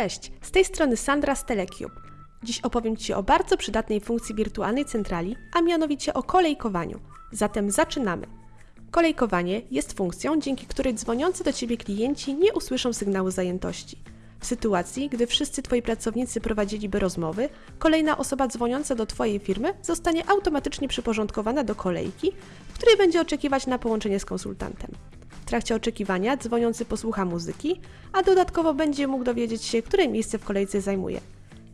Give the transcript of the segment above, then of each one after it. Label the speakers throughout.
Speaker 1: Cześć, z tej strony Sandra z Telecube. Dziś opowiem Ci o bardzo przydatnej funkcji wirtualnej centrali, a mianowicie o kolejkowaniu. Zatem zaczynamy. Kolejkowanie jest funkcją, dzięki której dzwoniący do Ciebie klienci nie usłyszą sygnału zajętości. W sytuacji, gdy wszyscy Twoi pracownicy prowadziliby rozmowy, kolejna osoba dzwoniąca do Twojej firmy zostanie automatycznie przyporządkowana do kolejki, w której będzie oczekiwać na połączenie z konsultantem. Trakcie oczekiwania dzwoniący posłucha muzyki, a dodatkowo będzie mógł dowiedzieć się, które miejsce w kolejce zajmuje.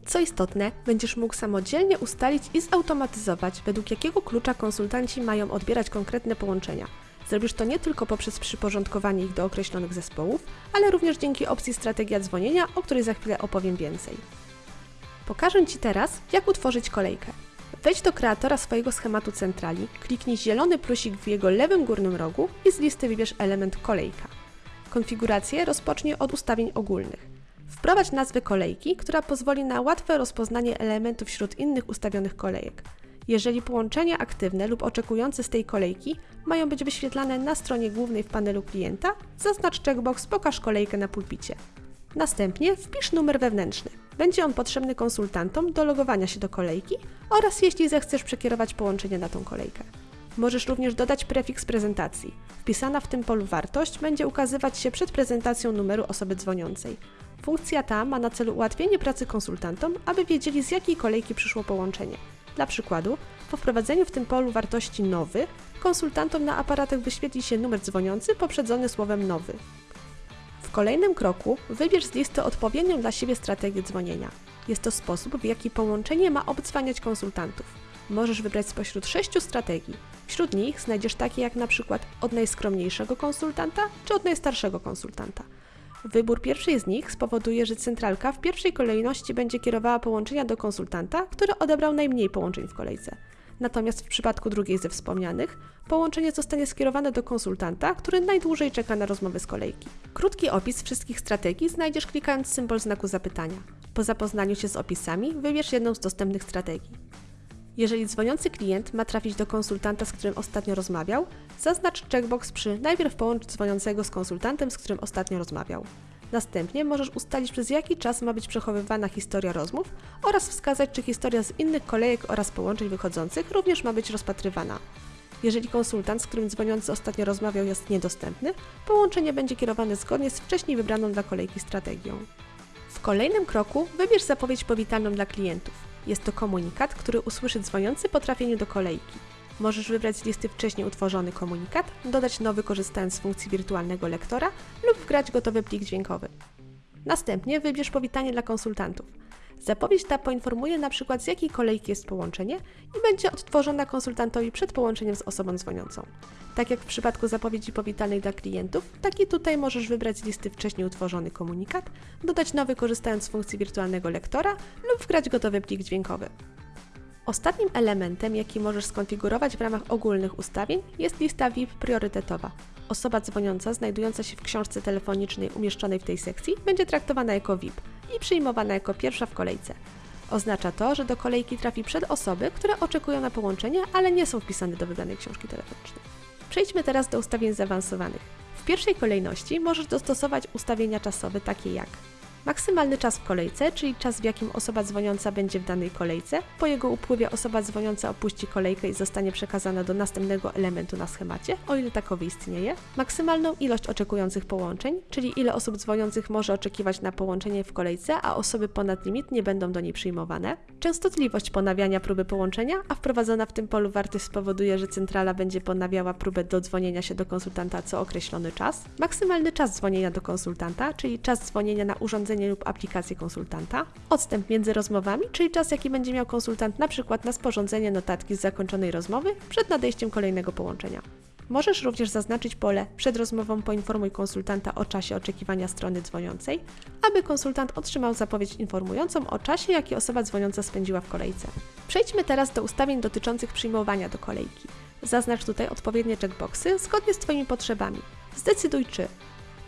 Speaker 1: Co istotne, będziesz mógł samodzielnie ustalić i zautomatyzować, według jakiego klucza konsultanci mają odbierać konkretne połączenia. Zrobisz to nie tylko poprzez przyporządkowanie ich do określonych zespołów, ale również dzięki opcji strategia dzwonienia, o której za chwilę opowiem więcej. Pokażę Ci teraz, jak utworzyć kolejkę. Wejdź do kreatora swojego schematu centrali, kliknij zielony plusik w jego lewym górnym rogu i z listy wybierz element kolejka. Konfigurację rozpocznij od ustawień ogólnych. Wprowadź nazwę kolejki, która pozwoli na łatwe rozpoznanie elementów wśród innych ustawionych kolejek. Jeżeli połączenia aktywne lub oczekujące z tej kolejki mają być wyświetlane na stronie głównej w panelu klienta, zaznacz checkbox Pokaż kolejkę na pulpicie. Następnie wpisz numer wewnętrzny. Będzie on potrzebny konsultantom do logowania się do kolejki oraz jeśli zechcesz przekierować połączenie na tą kolejkę. Możesz również dodać prefiks prezentacji. Wpisana w tym polu wartość będzie ukazywać się przed prezentacją numeru osoby dzwoniącej. Funkcja ta ma na celu ułatwienie pracy konsultantom, aby wiedzieli z jakiej kolejki przyszło połączenie. Dla przykładu, po wprowadzeniu w tym polu wartości nowy, konsultantom na aparatach wyświetli się numer dzwoniący poprzedzony słowem nowy. Kolejnym kroku wybierz z listy odpowiednią dla siebie strategię dzwonienia. Jest to sposób, w jaki połączenie ma obdzwaniać konsultantów. Możesz wybrać spośród sześciu strategii. Wśród nich znajdziesz takie jak na przykład od najskromniejszego konsultanta czy od najstarszego konsultanta. Wybór pierwszej z nich spowoduje, że centralka w pierwszej kolejności będzie kierowała połączenia do konsultanta, który odebrał najmniej połączeń w kolejce. Natomiast w przypadku drugiej ze wspomnianych, połączenie zostanie skierowane do konsultanta, który najdłużej czeka na rozmowę z kolejki. Krótki opis wszystkich strategii znajdziesz klikając symbol znaku zapytania. Po zapoznaniu się z opisami wybierz jedną z dostępnych strategii. Jeżeli dzwoniący klient ma trafić do konsultanta, z którym ostatnio rozmawiał, zaznacz checkbox przy najpierw połącz dzwoniącego z konsultantem, z którym ostatnio rozmawiał. Następnie możesz ustalić przez jaki czas ma być przechowywana historia rozmów oraz wskazać, czy historia z innych kolejek oraz połączeń wychodzących również ma być rozpatrywana. Jeżeli konsultant, z którym dzwoniący ostatnio rozmawiał, jest niedostępny, połączenie będzie kierowane zgodnie z wcześniej wybraną dla kolejki strategią. W kolejnym kroku wybierz zapowiedź powitalną dla klientów. Jest to komunikat, który usłyszy dzwoniący po trafieniu do kolejki. Możesz wybrać z listy wcześniej utworzony komunikat, dodać nowy korzystając z funkcji wirtualnego lektora lub wgrać gotowy plik dźwiękowy. Następnie wybierz powitanie dla konsultantów. Zapowiedź ta poinformuje np. z jakiej kolejki jest połączenie i będzie odtworzona konsultantowi przed połączeniem z osobą dzwoniącą. Tak jak w przypadku zapowiedzi powitalnej dla klientów, tak i tutaj możesz wybrać z listy wcześniej utworzony komunikat, dodać nowy korzystając z funkcji wirtualnego lektora lub wgrać gotowy plik dźwiękowy. Ostatnim elementem, jaki możesz skonfigurować w ramach ogólnych ustawień, jest lista VIP priorytetowa. Osoba dzwoniąca znajdująca się w książce telefonicznej umieszczonej w tej sekcji będzie traktowana jako VIP i przyjmowana jako pierwsza w kolejce. Oznacza to, że do kolejki trafi przed osoby, które oczekują na połączenie, ale nie są wpisane do wybranej książki telefonicznej. Przejdźmy teraz do ustawień zaawansowanych. W pierwszej kolejności możesz dostosować ustawienia czasowe takie jak Maksymalny czas w kolejce, czyli czas w jakim osoba dzwoniąca będzie w danej kolejce. Po jego upływie osoba dzwoniąca opuści kolejkę i zostanie przekazana do następnego elementu na schemacie, o ile takowy istnieje. Maksymalną ilość oczekujących połączeń, czyli ile osób dzwoniących może oczekiwać na połączenie w kolejce, a osoby ponad limit nie będą do niej przyjmowane. Częstotliwość ponawiania próby połączenia, a wprowadzona w tym polu wartość spowoduje, że centrala będzie ponawiała próbę dodzwonienia się do konsultanta co określony czas. Maksymalny czas dzwonienia do konsultanta, czyli czas dzwonienia na urządzenie lub aplikację konsultanta, odstęp między rozmowami, czyli czas jaki będzie miał konsultant na przykład na sporządzenie notatki z zakończonej rozmowy przed nadejściem kolejnego połączenia. Możesz również zaznaczyć pole przed rozmową poinformuj konsultanta o czasie oczekiwania strony dzwoniącej, aby konsultant otrzymał zapowiedź informującą o czasie, jaki osoba dzwoniąca spędziła w kolejce. Przejdźmy teraz do ustawień dotyczących przyjmowania do kolejki. Zaznacz tutaj odpowiednie checkboxy zgodnie z Twoimi potrzebami. Zdecyduj czy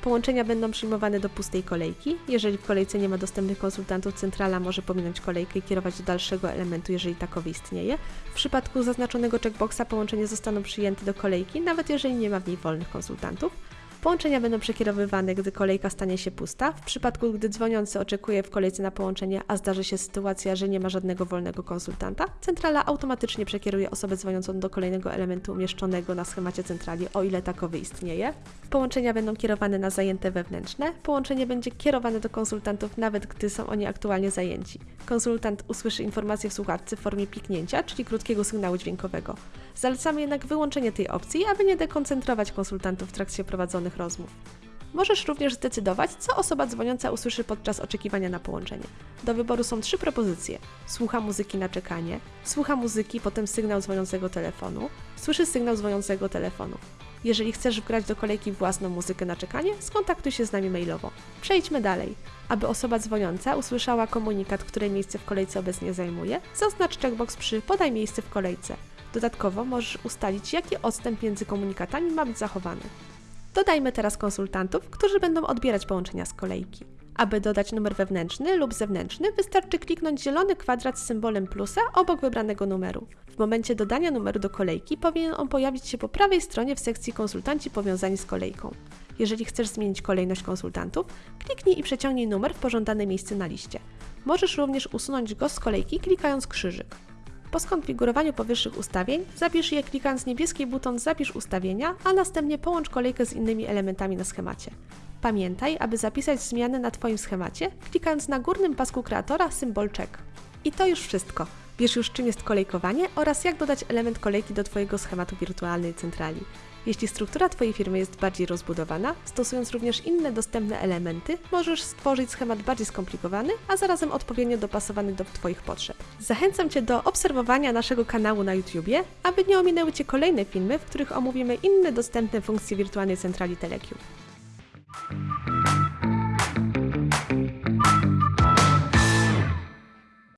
Speaker 1: Połączenia będą przyjmowane do pustej kolejki. Jeżeli w kolejce nie ma dostępnych konsultantów, centrala może pominąć kolejkę i kierować do dalszego elementu, jeżeli takowy istnieje. W przypadku zaznaczonego checkboxa połączenia zostaną przyjęte do kolejki, nawet jeżeli nie ma w niej wolnych konsultantów. Połączenia będą przekierowywane, gdy kolejka stanie się pusta. W przypadku, gdy dzwoniący oczekuje w kolejce na połączenie, a zdarzy się sytuacja, że nie ma żadnego wolnego konsultanta, centrala automatycznie przekieruje osobę dzwoniącą do kolejnego elementu umieszczonego na schemacie centrali, o ile takowy istnieje. Połączenia będą kierowane na zajęte wewnętrzne. Połączenie będzie kierowane do konsultantów, nawet gdy są oni aktualnie zajęci. Konsultant usłyszy informację w słuchawce w formie piknięcia, czyli krótkiego sygnału dźwiękowego. Zalecamy jednak wyłączenie tej opcji, aby nie dekoncentrować konsultantów w trakcie prowadzonych rozmów. Możesz również zdecydować, co osoba dzwoniąca usłyszy podczas oczekiwania na połączenie. Do wyboru są trzy propozycje: słucha muzyki na czekanie, słucha muzyki, potem sygnał dzwoniącego telefonu, słyszy sygnał dzwoniącego telefonu. Jeżeli chcesz wgrać do kolejki własną muzykę na czekanie, skontaktuj się z nami mailowo. Przejdźmy dalej. Aby osoba dzwoniąca usłyszała komunikat, które miejsce w kolejce obecnie zajmuje, zaznacz checkbox przy podaj miejsce w kolejce. Dodatkowo możesz ustalić, jaki odstęp między komunikatami ma być zachowany. Dodajmy teraz konsultantów, którzy będą odbierać połączenia z kolejki. Aby dodać numer wewnętrzny lub zewnętrzny, wystarczy kliknąć zielony kwadrat z symbolem plusa obok wybranego numeru. W momencie dodania numeru do kolejki powinien on pojawić się po prawej stronie w sekcji konsultanci powiązani z kolejką. Jeżeli chcesz zmienić kolejność konsultantów, kliknij i przeciągnij numer w pożądane miejsce na liście. Możesz również usunąć go z kolejki klikając krzyżyk. Po skonfigurowaniu powyższych ustawień, zapisz je klikając niebieski buton Zapisz ustawienia, a następnie połącz kolejkę z innymi elementami na schemacie. Pamiętaj, aby zapisać zmiany na Twoim schemacie, klikając na górnym pasku kreatora symbol check. I to już wszystko. Wiesz już czym jest kolejkowanie oraz jak dodać element kolejki do Twojego schematu wirtualnej centrali. Jeśli struktura Twojej firmy jest bardziej rozbudowana, stosując również inne dostępne elementy, możesz stworzyć schemat bardziej skomplikowany, a zarazem odpowiednio dopasowany do Twoich potrzeb. Zachęcam Cię do obserwowania naszego kanału na YouTubie, aby nie ominęły Cię kolejne filmy, w których omówimy inne dostępne funkcje wirtualnej centrali Telecube.